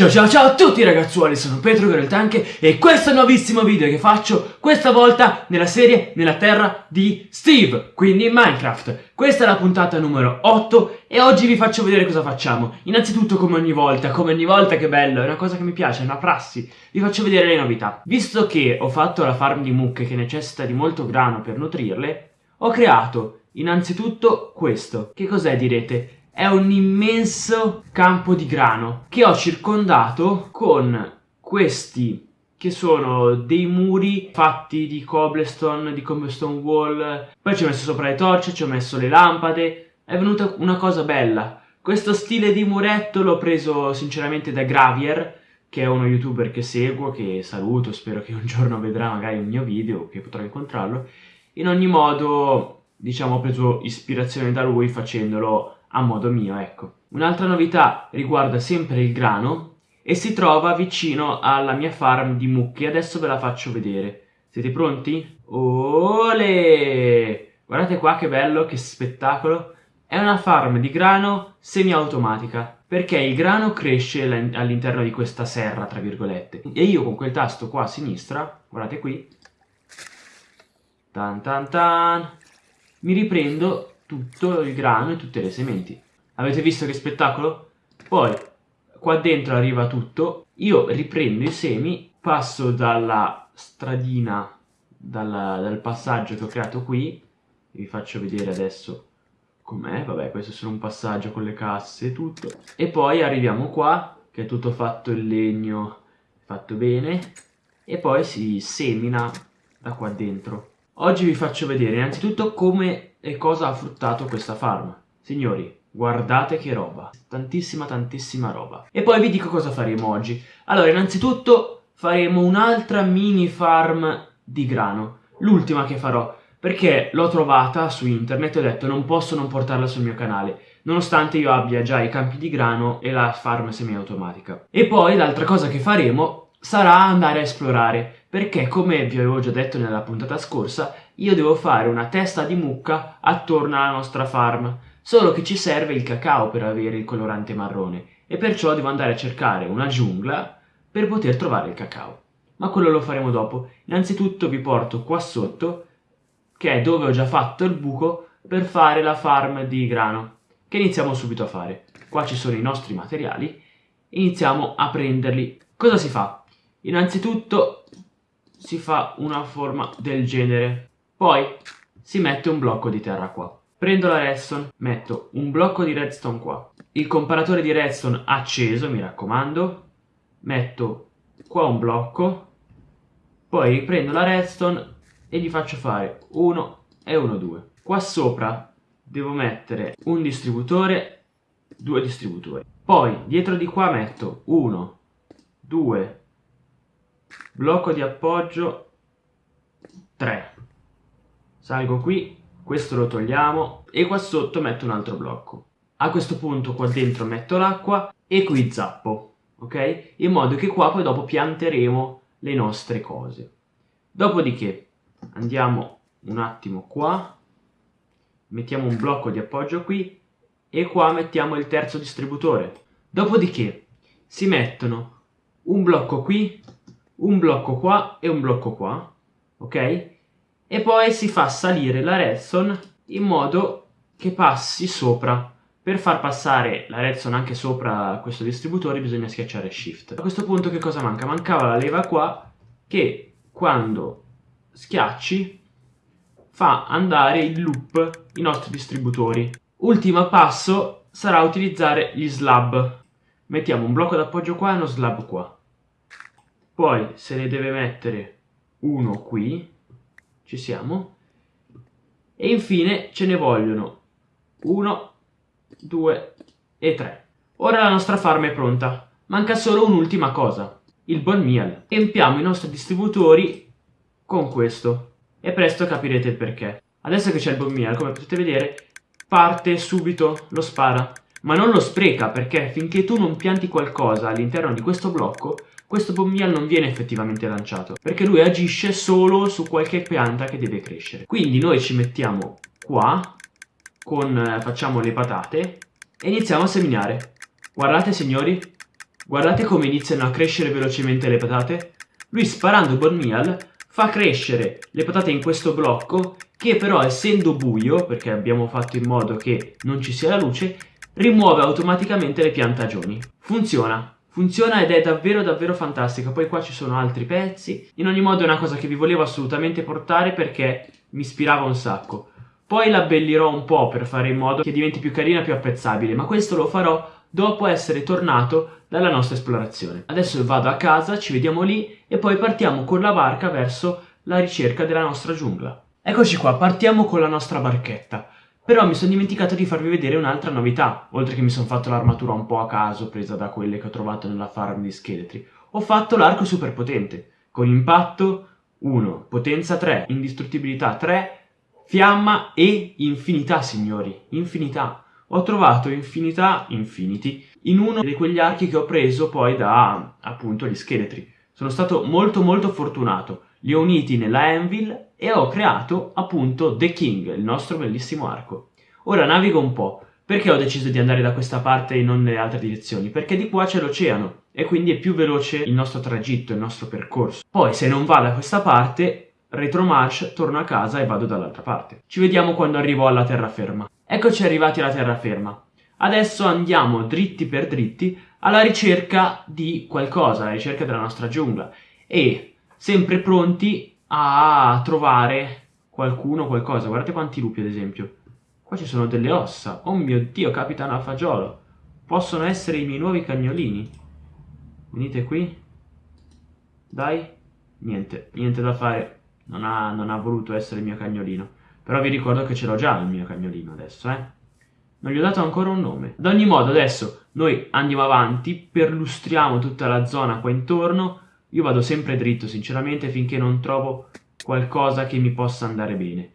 Ciao ciao ciao a tutti ragazzuoli, sono Petro Tanche e questo è il nuovissimo video che faccio questa volta nella serie Nella Terra di Steve, quindi in Minecraft. Questa è la puntata numero 8 e oggi vi faccio vedere cosa facciamo. Innanzitutto come ogni volta, come ogni volta che bello, è una cosa che mi piace, è una prassi, vi faccio vedere le novità. Visto che ho fatto la farm di mucche che necessita di molto grano per nutrirle, ho creato innanzitutto questo. Che cos'è direte? È un immenso campo di grano che ho circondato con questi che sono dei muri fatti di cobblestone, di cobblestone wall, poi ci ho messo sopra le torce, ci ho messo le lampade, è venuta una cosa bella. Questo stile di muretto l'ho preso sinceramente da Gravier, che è uno youtuber che seguo, che saluto, spero che un giorno vedrà magari un mio video, che potrò incontrarlo. In ogni modo, diciamo, ho preso ispirazione da lui facendolo a modo mio, ecco. Un'altra novità riguarda sempre il grano e si trova vicino alla mia farm di mucche, adesso ve la faccio vedere. Siete pronti? Ole! Guardate qua che bello, che spettacolo! È una farm di grano semiautomatica, perché il grano cresce all'interno di questa serra, tra virgolette. E io con quel tasto qua a sinistra, guardate qui, tan tan tan, mi riprendo tutto il grano e tutte le sementi. Avete visto che spettacolo? Poi, qua dentro arriva tutto, io riprendo i semi, passo dalla stradina, dalla, dal passaggio che ho creato qui, vi faccio vedere adesso com'è, vabbè questo è solo un passaggio con le casse e tutto, e poi arriviamo qua, che è tutto fatto in legno, fatto bene, e poi si semina da qua dentro. Oggi vi faccio vedere innanzitutto come e cosa ha fruttato questa farm. Signori, guardate che roba, tantissima tantissima roba. E poi vi dico cosa faremo oggi. Allora, innanzitutto faremo un'altra mini farm di grano, l'ultima che farò, perché l'ho trovata su internet e ho detto non posso non portarla sul mio canale, nonostante io abbia già i campi di grano e la farm semiautomatica. E poi l'altra cosa che faremo sarà andare a esplorare, perché come vi avevo già detto nella puntata scorsa, io devo fare una testa di mucca attorno alla nostra farm, solo che ci serve il cacao per avere il colorante marrone, e perciò devo andare a cercare una giungla per poter trovare il cacao. Ma quello lo faremo dopo. Innanzitutto vi porto qua sotto, che è dove ho già fatto il buco per fare la farm di grano, che iniziamo subito a fare. Qua ci sono i nostri materiali, iniziamo a prenderli. Cosa si fa? Innanzitutto si fa una forma del genere, poi si mette un blocco di terra qua. Prendo la redstone, metto un blocco di redstone qua. Il comparatore di redstone acceso, mi raccomando. Metto qua un blocco, poi riprendo la redstone e gli faccio fare 1 e 1, 2. Qua sopra devo mettere un distributore, due distributori. Poi dietro di qua metto 1, 2, blocco di appoggio 3 salgo qui questo lo togliamo e qua sotto metto un altro blocco. A questo punto qua dentro metto l'acqua e qui zappo ok? In modo che qua poi dopo pianteremo le nostre cose. Dopodiché andiamo un attimo qua mettiamo un blocco di appoggio qui e qua mettiamo il terzo distributore. Dopodiché si mettono un blocco qui un blocco qua e un blocco qua, ok? E poi si fa salire la redstone in modo che passi sopra. Per far passare la redstone anche sopra questo distributore bisogna schiacciare shift. A questo punto che cosa manca? Mancava la leva qua che quando schiacci fa andare in loop i nostri distributori. Ultimo passo sarà utilizzare gli slab. Mettiamo un blocco d'appoggio qua e uno slab qua poi se ne deve mettere uno qui, ci siamo, e infine ce ne vogliono uno, due e tre. Ora la nostra farm è pronta, manca solo un'ultima cosa, il bone meal. Empiamo i nostri distributori con questo e presto capirete il perché. Adesso che c'è il bone meal, come potete vedere, parte subito, lo spara, ma non lo spreca perché finché tu non pianti qualcosa all'interno di questo blocco, questo bombial non viene effettivamente lanciato, perché lui agisce solo su qualche pianta che deve crescere. Quindi noi ci mettiamo qua, con, eh, facciamo le patate, e iniziamo a seminare. Guardate signori, Guardate come iniziano a crescere velocemente le patate. Lui sparando Bone Meal fa crescere le patate in questo blocco che però essendo buio, perché abbiamo fatto in modo che non ci sia la luce, rimuove automaticamente le piantagioni. Funziona. Funziona ed è davvero davvero fantastica. Poi qua ci sono altri pezzi. In ogni modo è una cosa che vi volevo assolutamente portare perché mi ispirava un sacco. Poi la abbellirò un po' per fare in modo che diventi più carina e più apprezzabile, ma questo lo farò dopo essere tornato dalla nostra esplorazione. Adesso vado a casa, ci vediamo lì e poi partiamo con la barca verso la ricerca della nostra giungla. Eccoci qua, partiamo con la nostra barchetta. Però mi sono dimenticato di farvi vedere un'altra novità, oltre che mi sono fatto l'armatura un po' a caso presa da quelle che ho trovato nella farm di scheletri. Ho fatto l'arco super potente, con impatto 1, potenza 3, indistruttibilità 3, fiamma e infinità, signori, infinità. Ho trovato infinità, infinity, in uno di quegli archi che ho preso poi da, appunto, gli scheletri. Sono stato molto molto fortunato. Li ho uniti nella Anvil e ho creato appunto The King, il nostro bellissimo arco. Ora navigo un po'. Perché ho deciso di andare da questa parte e non nelle altre direzioni? Perché di qua c'è l'oceano e quindi è più veloce il nostro tragitto, il nostro percorso. Poi se non va da questa parte, retromarch, torno a casa e vado dall'altra parte. Ci vediamo quando arrivo alla terraferma. Eccoci arrivati alla terraferma. Adesso andiamo dritti per dritti alla ricerca di qualcosa, alla ricerca della nostra giungla e sempre pronti a trovare qualcuno, qualcosa. Guardate quanti lupi, ad esempio. Qua ci sono delle ossa. Oh mio Dio, capitano a fagiolo. Possono essere i miei nuovi cagnolini. Venite qui. Dai. Niente, niente da fare. Non ha, non ha voluto essere il mio cagnolino. Però vi ricordo che ce l'ho già il mio cagnolino adesso, eh. Non gli ho dato ancora un nome. Ad ogni modo, adesso noi andiamo avanti, perlustriamo tutta la zona qua intorno io vado sempre dritto, sinceramente, finché non trovo qualcosa che mi possa andare bene.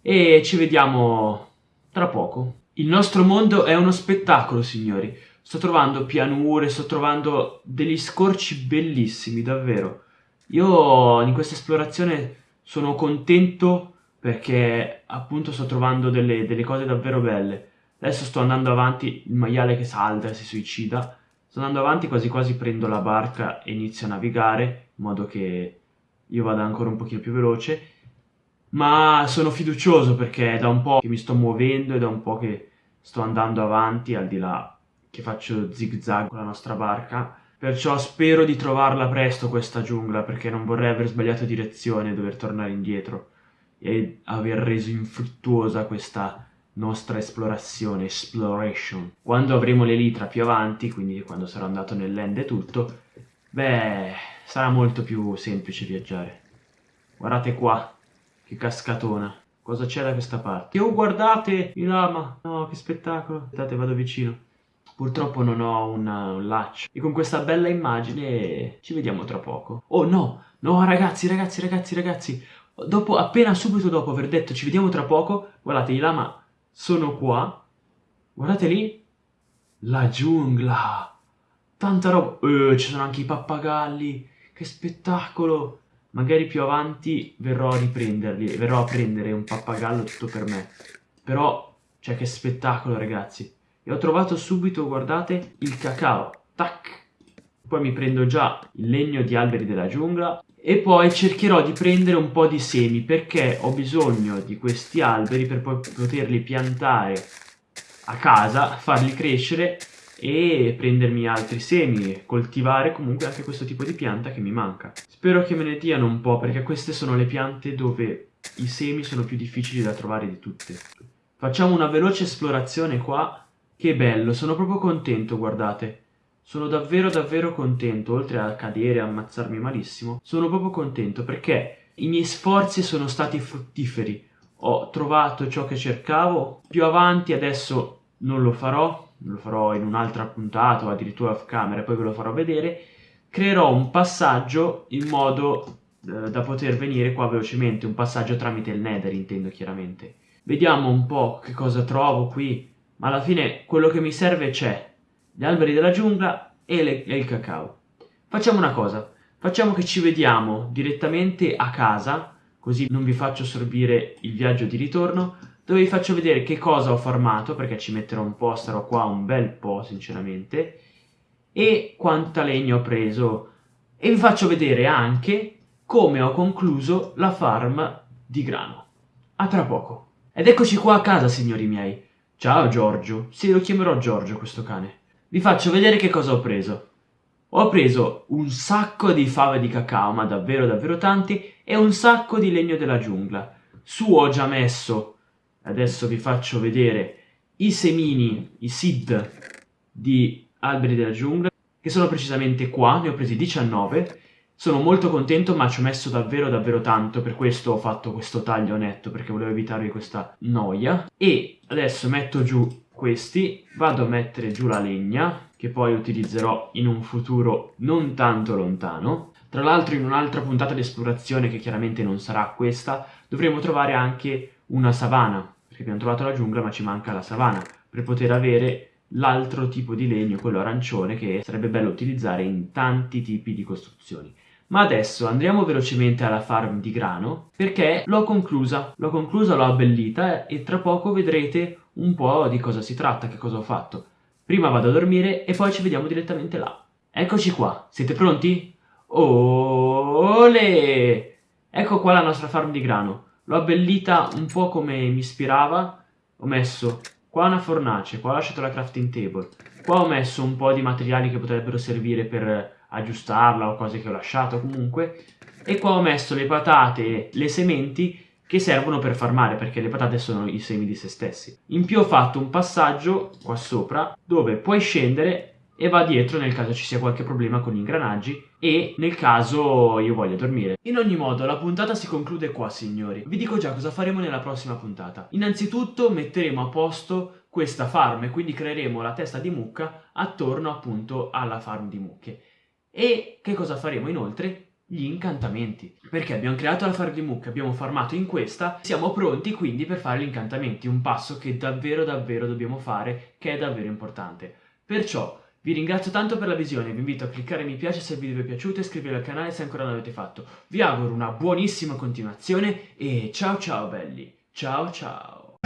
E ci vediamo tra poco. Il nostro mondo è uno spettacolo, signori. Sto trovando pianure, sto trovando degli scorci bellissimi, davvero. Io in questa esplorazione sono contento perché appunto sto trovando delle, delle cose davvero belle. Adesso sto andando avanti, il maiale che salta e si suicida. Sto andando avanti quasi quasi prendo la barca e inizio a navigare in modo che io vada ancora un pochino più veloce. Ma sono fiducioso perché è da un po' che mi sto muovendo e da un po' che sto andando avanti al di là che faccio zig zag con la nostra barca. Perciò spero di trovarla presto questa giungla perché non vorrei aver sbagliato direzione e dover tornare indietro e aver reso infruttuosa questa nostra esplorazione, exploration. Quando avremo l'elitra più avanti, quindi quando sarò andato nell'end e tutto, beh, sarà molto più semplice viaggiare. Guardate qua, che cascatona. Cosa c'è da questa parte? Oh, guardate, il lama. No, che spettacolo. Aspettate, vado vicino. Purtroppo non ho una, un laccio. E con questa bella immagine ci vediamo tra poco. Oh no, no ragazzi, ragazzi, ragazzi, ragazzi. Dopo, appena subito dopo aver detto ci vediamo tra poco, guardate, il lama sono qua. Guardate lì. La giungla. Tanta roba. Eh, ci sono anche i pappagalli. Che spettacolo. Magari più avanti verrò a riprenderli. Verrò a prendere un pappagallo tutto per me. Però, cioè che spettacolo ragazzi. E ho trovato subito, guardate, il cacao. Tac. Poi mi prendo già il legno di alberi della giungla e poi cercherò di prendere un po' di semi perché ho bisogno di questi alberi per poi poterli piantare a casa, farli crescere e prendermi altri semi, coltivare comunque anche questo tipo di pianta che mi manca. Spero che me ne diano un po' perché queste sono le piante dove i semi sono più difficili da trovare di tutte. Facciamo una veloce esplorazione qua, che bello, sono proprio contento, guardate. Sono davvero davvero contento, oltre a cadere e ammazzarmi malissimo, sono proprio contento perché i miei sforzi sono stati fruttiferi. Ho trovato ciò che cercavo, più avanti adesso non lo farò, lo farò in un'altra puntata o addirittura off camera, poi ve lo farò vedere. Creerò un passaggio in modo eh, da poter venire qua velocemente, un passaggio tramite il nether intendo chiaramente. Vediamo un po' che cosa trovo qui, ma alla fine quello che mi serve c'è, gli alberi della giungla e, le, e il cacao. Facciamo una cosa, facciamo che ci vediamo direttamente a casa, così non vi faccio sorbire il viaggio di ritorno, dove vi faccio vedere che cosa ho farmato, perché ci metterò un po', starò qua un bel po' sinceramente, e quanta legna ho preso e vi faccio vedere anche come ho concluso la farm di grano. A tra poco. Ed eccoci qua a casa, signori miei. Ciao Giorgio. Sì, lo chiamerò Giorgio questo cane. Vi faccio vedere che cosa ho preso. Ho preso un sacco di fave di cacao, ma davvero davvero tanti, e un sacco di legno della giungla. Su ho già messo, adesso vi faccio vedere, i semini, i seed di alberi della giungla, che sono precisamente qua, ne ho presi 19, sono molto contento ma ci ho messo davvero davvero tanto, per questo ho fatto questo taglio netto, perché volevo evitarvi questa noia. E adesso metto giù questi, vado a mettere giù la legna, che poi utilizzerò in un futuro non tanto lontano. Tra l'altro in un'altra puntata di esplorazione, che chiaramente non sarà questa, dovremo trovare anche una savana, perché abbiamo trovato la giungla ma ci manca la savana, per poter avere l'altro tipo di legno, quello arancione, che sarebbe bello utilizzare in tanti tipi di costruzioni. Ma adesso andiamo velocemente alla farm di grano perché l'ho conclusa, l'ho conclusa, l'ho abbellita e tra poco vedrete un po' di cosa si tratta, che cosa ho fatto. Prima vado a dormire e poi ci vediamo direttamente là. Eccoci qua, siete pronti? Ole! Ecco qua la nostra farm di grano. L'ho abbellita un po' come mi ispirava. Ho messo qua una fornace, qua ho lasciato la crafting table. Qua ho messo un po' di materiali che potrebbero servire per aggiustarla o cose che ho lasciato comunque. E qua ho messo le patate, le sementi che servono per farmare perché le patate sono i semi di se stessi. In più ho fatto un passaggio qua sopra dove puoi scendere e va dietro nel caso ci sia qualche problema con gli ingranaggi e nel caso io voglia dormire. In ogni modo la puntata si conclude qua signori. Vi dico già cosa faremo nella prossima puntata. Innanzitutto metteremo a posto questa farm e quindi creeremo la testa di mucca attorno appunto alla farm di mucche. E che cosa faremo inoltre? Gli incantamenti. Perché abbiamo creato la mucche, abbiamo farmato in questa, siamo pronti quindi per fare gli incantamenti, un passo che davvero davvero dobbiamo fare, che è davvero importante. Perciò vi ringrazio tanto per la visione, vi invito a cliccare mi piace se il video vi è piaciuto e iscrivervi al canale se ancora non l'avete fatto. Vi auguro una buonissima continuazione e ciao ciao belli, ciao ciao!